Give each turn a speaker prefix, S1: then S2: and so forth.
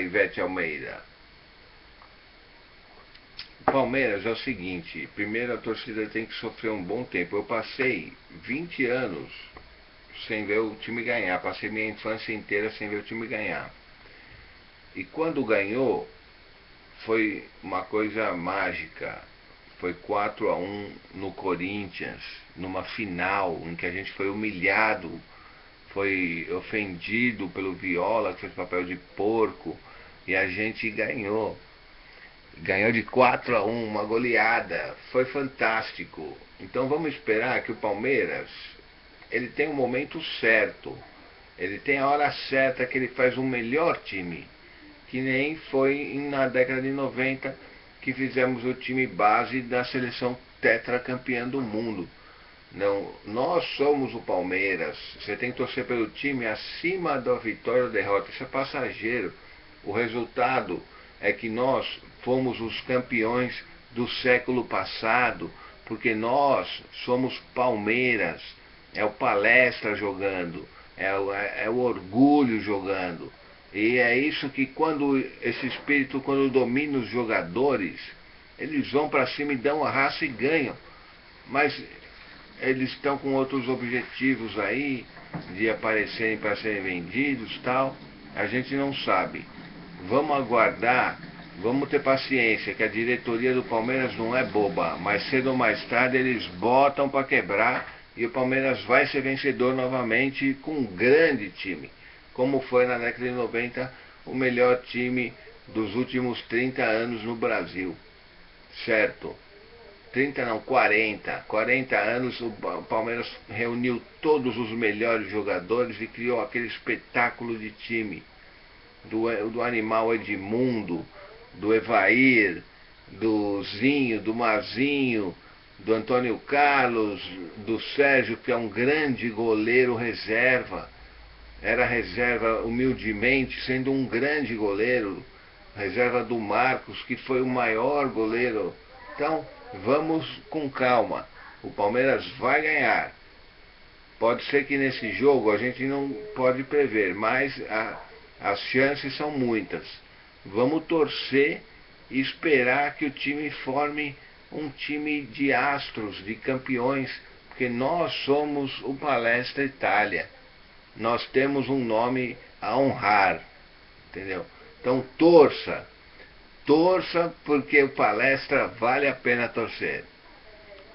S1: Ivete Almeida. Palmeiras é o seguinte, primeiro a torcida tem que sofrer um bom tempo. Eu passei 20 anos sem ver o time ganhar, passei minha infância inteira sem ver o time ganhar. E quando ganhou, foi uma coisa mágica. Foi 4 a 1 no Corinthians, numa final em que a gente foi humilhado, foi ofendido pelo Viola, que fez papel de porco, e a gente ganhou. Ganhou de 4 a 1, uma goleada. Foi fantástico. Então vamos esperar que o Palmeiras ele tem o momento certo. Ele tem a hora certa que ele faz o melhor time que nem foi na década de 90 que fizemos o time base da seleção tetracampeã do mundo. Não, nós somos o Palmeiras. Você tem que torcer pelo time acima da vitória ou derrota. Isso é passageiro. O resultado é que nós fomos os campeões do século passado, porque nós somos Palmeiras. É o palestra jogando, é o, é, é o orgulho jogando. E é isso que quando esse espírito, quando domina os jogadores, eles vão para cima e dão a raça e ganham. Mas eles estão com outros objetivos aí, de aparecerem para serem vendidos tal. A gente não sabe. Vamos aguardar, vamos ter paciência, que a diretoria do Palmeiras não é boba, mas cedo ou mais tarde eles botam para quebrar e o Palmeiras vai ser vencedor novamente com um grande time como foi na década de 90 o melhor time dos últimos 30 anos no Brasil. Certo? 30 não, 40. 40 anos o Palmeiras reuniu todos os melhores jogadores e criou aquele espetáculo de time. Do, do animal Edmundo, do Evair, do Zinho, do Mazinho, do Antônio Carlos, do Sérgio, que é um grande goleiro reserva era reserva humildemente, sendo um grande goleiro, reserva do Marcos, que foi o maior goleiro. Então, vamos com calma. O Palmeiras vai ganhar. Pode ser que nesse jogo a gente não pode prever, mas a, as chances são muitas. Vamos torcer e esperar que o time forme um time de astros, de campeões, porque nós somos o Palestra Itália nós temos um nome a honrar, entendeu? Então torça, torça porque o palestra vale a pena torcer.